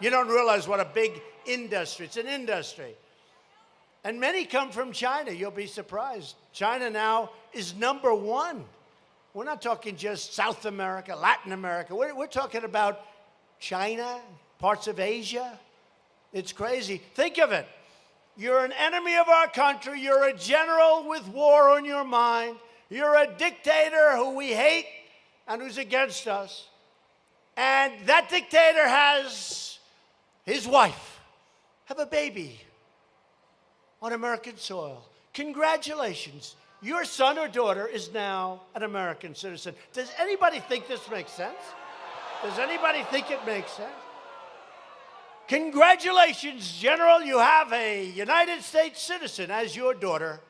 You don't realize what a big industry. It's an industry. And many come from China. You'll be surprised. China now is number one. We're not talking just South America, Latin America. We're, we're talking about China, parts of Asia. It's crazy. Think of it. You're an enemy of our country. You're a general with war on your mind. You're a dictator who we hate and who's against us. And that dictator has his wife have a baby on American soil. Congratulations. Your son or daughter is now an American citizen. Does anybody think this makes sense? Does anybody think it makes sense? Congratulations, General. You have a United States citizen as your daughter.